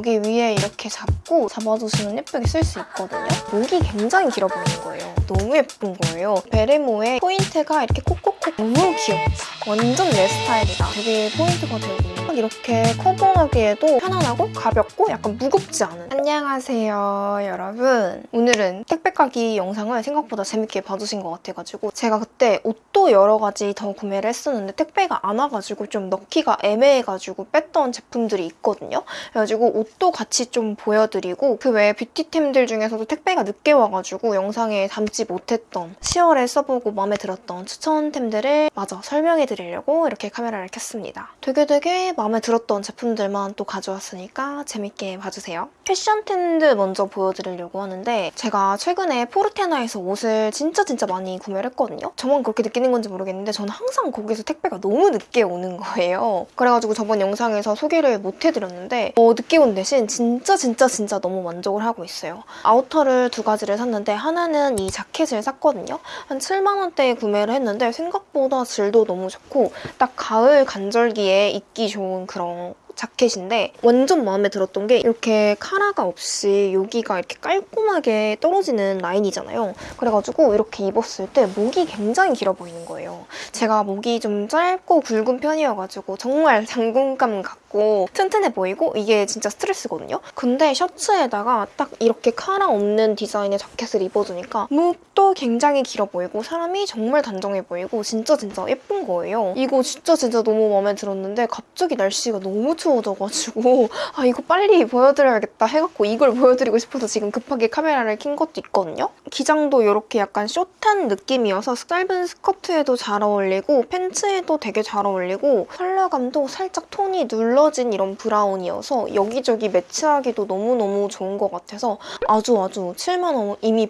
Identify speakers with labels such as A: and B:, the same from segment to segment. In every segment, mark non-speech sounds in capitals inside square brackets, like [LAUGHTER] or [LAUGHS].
A: 여기 위에 이렇게 잡고 잡아주시면 예쁘게 쓸 수 있거든요. 목이 굉장히 길어 보이는 거예요. 너무 예쁜 거예요. 베레모의 포인트가 이렇게 콕콕콕 너무 귀엽다. 완전 내 스타일이다. 되게 포인트가 되고 이렇게 커버하기에도 편안하고 가볍고 약간 무겁지 않은 안녕하세요 여러분 오늘은 택배 까기 영상을 생각보다 재밌게 봐주신 것 같아가지고 제가 그때 옷도 여러 가지 더 구매를 했었는데 택배가 안 와가지고 좀 넣기가 애매해가지고 뺐던 제품들이 있거든요 그래가지고 옷도 같이 좀 보여드리고 그 외에 뷰티템들 중에서도 택배가 늦게 와가지고 영상에 담지 못했던 10월에 써보고 마음에 들었던 추천템들을 마저 설명해 드리려고 이렇게 카메라를 켰습니다 되게 되게 마음에 들었던 제품들만 또 가져왔으니까 재밌게 봐주세요. 패션 텐드 먼저 보여드리려고 하는데 제가 최근에 포르테나에서 옷을 진짜 진짜 많이 구매를 했거든요. 저만 그렇게 느끼는 건지 모르겠는데 저는 항상 거기서 택배가 너무 늦게 오는 거예요. 그래가지고 저번 영상에서 소개를 못 해드렸는데 어, 늦게 온대 신 진짜 진짜 진짜 너무 만족을 하고 있어요. 아우터를 두 가지를 샀는데 하나는 이 자켓을 샀거든요. 한 7만 원대에 구매를 했는데 생각보다 질도 너무 좋고 딱 가을 간절기에 입기 좋은 그런 자켓인데 완전 마음에 들었던 게 이렇게 카라가 없이 여기가 이렇게 깔끔하게 떨어지는 라인이잖아요. 그래가지고 이렇게 입었을 때 목이 굉장히 길어 보이는 거예요. 제가 목이 좀 짧고 굵은 편이어가지고 정말 [LAUGHS] 장군감 같고 튼튼해 보이고 이게 진짜 스트레스거든요. 근데 셔츠에다가 딱 이렇게 카라 없는 디자인의 자켓을 입어주니까 목도 굉장히 길어 보이고 사람이 정말 단정해 보이고 진짜 진짜 예쁜 거예요. 이거 진짜 진짜 너무 마음에 들었는데 갑자기 날씨가 너무 추워 추워져가지고 아 이거 빨리 보여드려야겠다 해갖고 이걸 보여드리고 싶어서 지금 급하게 카메라를 킨 것도 있거든요. 기장도 이렇게 약간 숏한 느낌이어서 짧은 스커트에도 잘 어울리고 팬츠에도 되게 잘 어울리고 컬러감도 살짝 톤이 눌러진 이런 브라운이어서 여기저기 매치하기도 너무너무 좋은 것 같아서 아주 아주 7만 원 이미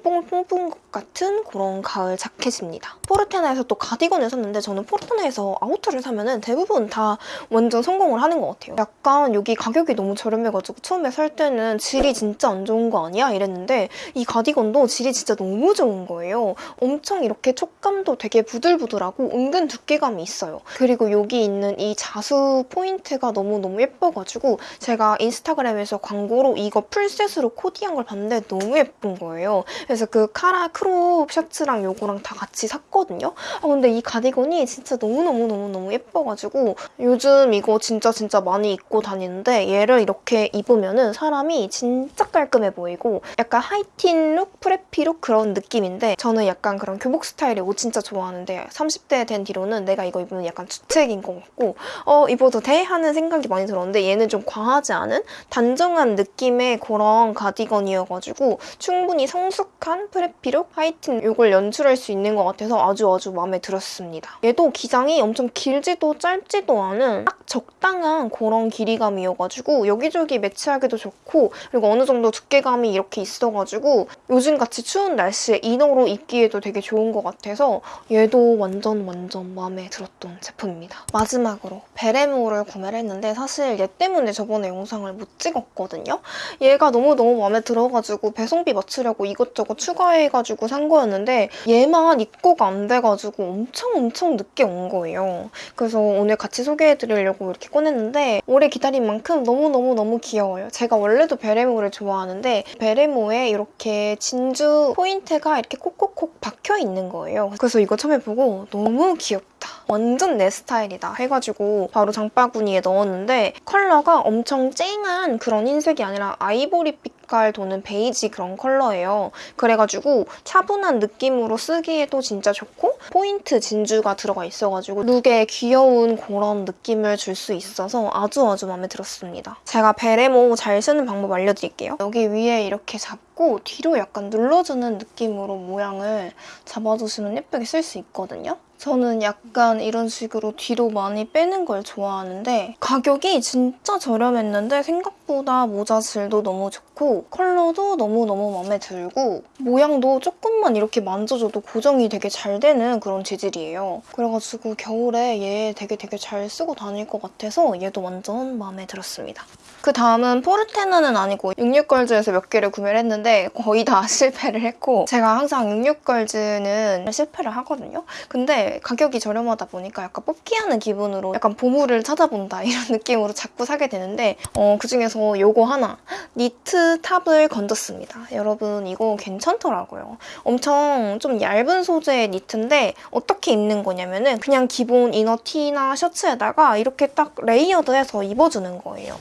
A: 것 같은 그런 가을 자켓입니다. 포르테나에서 또 가디건을 샀는데 저는 포르테나에서 아우터를 사면 대부분 다 완전 성공을 하는 것 같아요. 약간 여기 가격이 너무 저렴해가지고 처음에 살 때는 질이 진짜 안 좋은 거 아니야? 이랬는데 이 가디건도 질이 진짜 너무 좋은 거예요. 엄청 이렇게 촉감도 되게 부들부들하고 은근 두께감이 있어요. 그리고 여기 있는 이 자수 포인트가 너무너무 예뻐가지고 제가 인스타그램에서 광고로 이거 full set으로 코디한 걸 봤는데 너무 예쁜 거예요. 그래서 그 카라 crop 셔츠랑 요거랑 다 같이 샀거든요. 아 근데 이 가디건이 진짜 너무너무너무너무 예뻐가지고 요즘 이거 진짜 진짜 많이 입고 다니는데 얘를 이렇게 입으면 사람이 진짜 깔끔해 보이고 약간 하이틴 look, preppy look 그런 느낌인데 저는 약간 그런 교복 스타일의 옷 진짜 좋아하는데 30대 된 뒤로는 내가 이거 입으면 약간 주책인 것 같고 어 입어도 돼? 하는 생각이 많이 들었는데 얘는 좀 과하지 않은 단정한 느낌의 그런 가디건이어가지고 충분히 성숙한 프레피 룩, 하이틴 이걸 연출할 수 있는 것 같아서 아주 아주 마음에 들었습니다. 얘도 기장이 엄청 길지도 짧지도 않은 딱 적당한 그런 길이감이어가지고 여기저기 매치하기도 좋고 그리고 어느 정도 두께감이 이렇게 있어가지고 요즘같이 추운 날씨에 이너로 입기에도 되게 좋은 것 같아서 얘도 완전 완전 마음에 들었던 제품입니다. 마지막으로 베레모를 구매를 했는데 사실 얘 때문에 저번에 영상을 못 찍었거든요. 얘가 너무너무 마음에 들어가지고 배송비 맞추려고 이것저것 추가해가지고 산 거였는데 얘만 입고가 안 돼가지고 엄청 엄청 늦게 온 거예요. 그래서 오늘 같이 소개해드리려고 이렇게 꺼냈는데 오래 기다린 만큼 너무너무너무 귀여워요. 제가 원래도 베레모를 좋아하는데 베레모에 이렇게 진주 포인트가 이렇게 콕콕콕 박혀 있는 거예요. 그래서 이거 처음에 보고 너무 귀엽 다. 완전 내 스타일이다 해가지고 바로 장바구니에 넣었는데 컬러가 엄청 쨍한 그런 흰색이 아니라 아이보리빛 색깔 도는 베이지 그런 컬러예요. 그래가지고 차분한 느낌으로 쓰기에도 진짜 좋고 포인트 진주가 들어가 있어가지고 룩에 귀여운 그런 느낌을 줄 수 있어서 아주 아주 마음에 들었습니다. 제가 베레모 잘 쓰는 방법 알려드릴게요. 여기 위에 이렇게 잡고 뒤로 약간 눌러주는 느낌으로 모양을 잡아주시면 예쁘게 쓸 수 있거든요. 저는 약간 이런 식으로 뒤로 많이 빼는 걸 좋아하는데 가격이 진짜 저렴했는데 생각보다 모자 질도 너무 좋고 컬러도 너무너무 마음에 들고 모양도 조금만 이렇게 만져줘도 고정이 되게 잘 되는 그런 재질이에요. 그래가지고 겨울에 얘 되게 되게 잘 쓰고 다닐 것 같아서 얘도 완전 마음에 들었습니다. 그 다음은 포르테나는 아니고 66걸즈에서 몇 개를 구매를 했는데 거의 다 [LAUGHS] 실패를 했고 제가 항상 66걸즈는 실패를 하거든요. 근데 가격이 저렴하다 보니까 약간 뽑기하는 기분으로 약간 보물을 찾아본다 [LAUGHS] 이런 느낌으로 자꾸 사게 되는데 어, 그중에서 요거 하나 니트 top을 건졌습니다. 여러분 이거 괜찮더라고요. 엄청 좀 얇은 소재의 니트인데 어떻게 입는 거냐면 은 그냥 기본 inner 티나 셔츠에다가 이렇게 딱 layered해서 입어주는 거예요.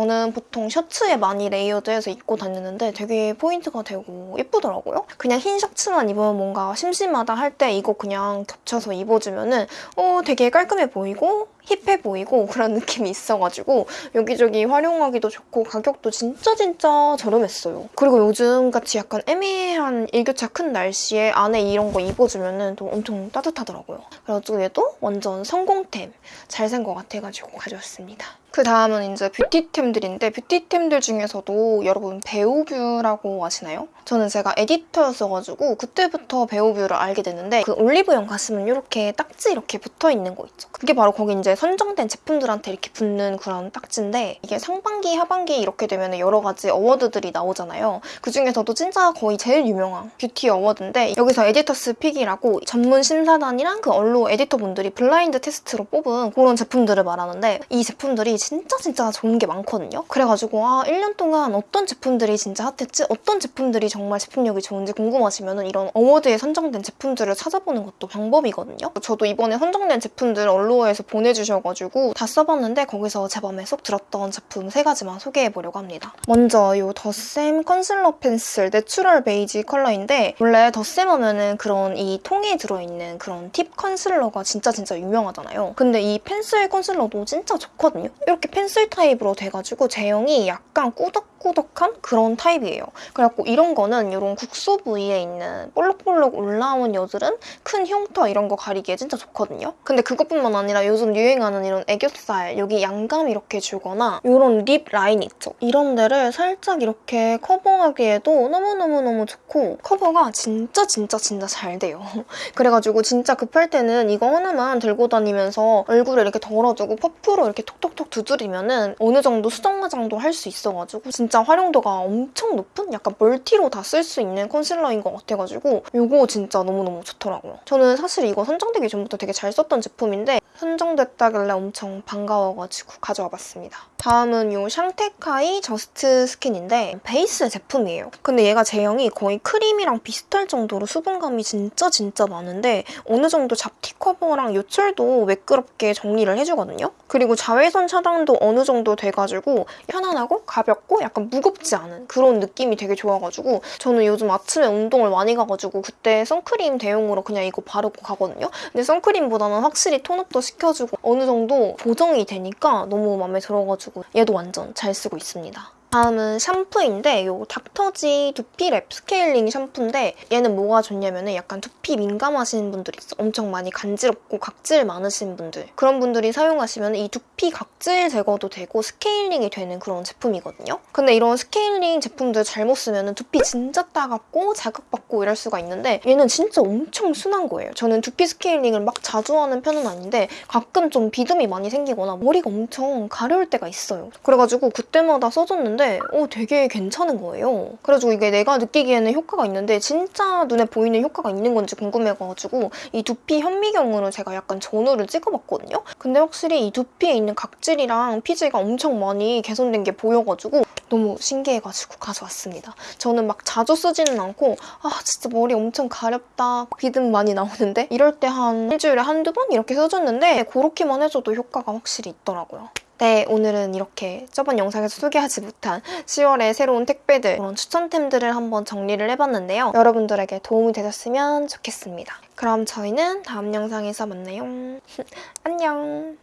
A: 저는 보통 셔츠에 많이 layered해서 입고 다니는데 되게 포인트가 되고 예쁘더라고요. 그냥 흰 셔츠만 입으면 뭔가 심심하다 할 때 이거 그냥 겹쳐서 입어주면 은 어, 되게 깔끔해 보이고 hip해 보이고 그런 느낌이 있어가지고 여기저기 활용하기도 좋고 가격도 진짜 진짜 저렴했어요. 그리고 요즘같이 약간 애매한 일교차 큰 날씨에 안에 이런 거 입어주면 또 엄청 따뜻하더라고요. 그래가지고 얘도 완전 성공템 잘 산 것 같아가지고 가져왔습니다. 그 다음은 이제 beauty템들인데 beauty템들 중에서도 여러분 베오뷰라고 아시나요? 저는 제가 에디터였어가지고 그때부터 베오뷰를 알게 됐는데 그 올리브영 갔으면 이렇게 딱지 이렇게 붙어있는 거 있죠. 그게 바로 거기 이제 선정된 제품들한테 이렇게 붙는 그런 딱지인데 이게 상반기, 하반기 이렇게 되면 여러 가지 award들이 나오잖아요. 그중에서도 진짜 거의 제일 유명한 beauty award인데 여기서 editor's pick이라고 전문 심사단이랑 그 Allure 에디터분들이 blind test로 뽑은 그런 제품들을 말하는데 이 제품들이 진짜 진짜 좋은 게 많거든요. 그래가지고 아 1년 동안 어떤 제품들이 진짜 hot했지? 어떤 제품들이 정말 제품력이 좋은지 궁금하시면 이런 어워드에 선정된 제품들을 찾아보는 것도 방법이거든요. 저도 이번에 선정된 제품들 Allure에서 보내주 셔가지고 다 써봤는데 거기서 제 맘에 쏙 들었던 제품 세 가지만 소개해보려고 합니다. 먼저 이 더샘 컨실러 펜슬 natural 베이지 컬러인데 원래 더샘 하면은 그런 이 통에 들어있는 그런 팁 컨실러가 진짜 진짜 유명하잖아요. 근데 이 펜슬 컨실러도 진짜 좋거든요. 이렇게 펜슬 타입으로 돼가지고 제형이 약간 꾸덕꾸덕한 그런 타입이에요. 그래갖고 이런 거는 이런 국소 부위에 있는 볼록볼록 올라온 여드름, 큰 흉터 이런 거 가리기에 진짜 좋거든요. 근데 그것뿐만 아니라 요즘 유행 하는 이런 애교살, 여기 양감 이렇게 주거나 이런 lip line 있죠? 이런 데를 살짝 이렇게 커버하기에도 너무너무너무 좋고 커버가 진짜 진짜 진짜 잘 돼요. [LAUGHS] 그래가지고 진짜 급할 때는 이거 하나만 들고 다니면서 얼굴에 이렇게 덜어주고 퍼프로 이렇게 톡톡톡 두드리면 은 어느 정도 수정 화장도 할 수 있어가지고 진짜 활용도가 엄청 높은 약간 멀티로 다 쓸 수 있는 컨실러인 것 같아가지고 이거 진짜 너무너무 좋더라고요. 저는 사실 이거 선정되기 전부터 되게 잘 썼던 제품인데 선정됐 다길래 엄청 반가워가지고 가져와 봤습니다. 다음은 이 Chantecaille Just Skin인데 베이스 제품이에요. 근데 얘가 제형이 거의 크림이랑 비슷할 정도로 수분감이 진짜 진짜 많은데 어느 정도 잡티 커버랑 요철도 매끄럽게 정리를 해주거든요. 그리고 자외선 차단도 어느 정도 돼가지고 편안하고 가볍고 약간 무겁지 않은 그런 느낌이 되게 좋아가지고 저는 요즘 아침에 운동을 많이 가가지고 그때 선크림 대용으로 그냥 이거 바르고 가거든요. 근데 선크림보다는 확실히 tone up도 시켜주고 어느 정도 보정이 되니까 너무 마음에 들어가지고 얘도 완전 잘 쓰고 있습니다. 다음은 샴푸인데 이 Dr.G 두피 lab 스케일링 샴푸인데 얘는 뭐가 좋냐면 약간 두피 민감하신 분들 있어. 엄청 많이 간지럽고 각질 많으신 분들. 그런 분들이 사용하시면 이 두피 각질 제거도 되고 스케일링이 되는 그런 제품이거든요. 근데 이런 스케일링 제품들 잘못 쓰면 두피 진짜 따갑고 자극받고 이럴 수가 있는데 얘는 진짜 엄청 순한 거예요. 저는 두피 스케일링을 막 자주 하는 편은 아닌데 가끔 좀 비듬이 많이 생기거나 머리가 엄청 가려울 때가 있어요. 그래가지고 그때마다 써줬는데 썼는데 어, 되게 괜찮은 거예요. 그래가지고 이게 내가 느끼기에는 효과가 있는데 진짜 눈에 보이는 효과가 있는 건지 궁금해가지고 이 두피 현미경으로 제가 약간 전후를 찍어봤거든요. 근데 확실히 이 두피에 있는 각질이랑 피지가 엄청 많이 개선된 게 보여가지고 너무 신기해가지고 가져왔습니다. 저는 막 자주 쓰지는 않고 아 진짜 머리 엄청 가렵다 비듬 많이 나오는데 이럴 때 한 일주일에 한두 번 이렇게 써줬는데 그렇게만 해줘도 효과가 확실히 있더라고요. 네, 오늘은 이렇게 저번 영상에서 소개하지 못한 10월의 새로운 택배들 그런 추천템들을 한번 정리를 해봤는데요. 여러분들에게 도움이 되셨으면 좋겠습니다. 그럼 저희는 다음 영상에서 만나요. [LAUGHS] 안녕!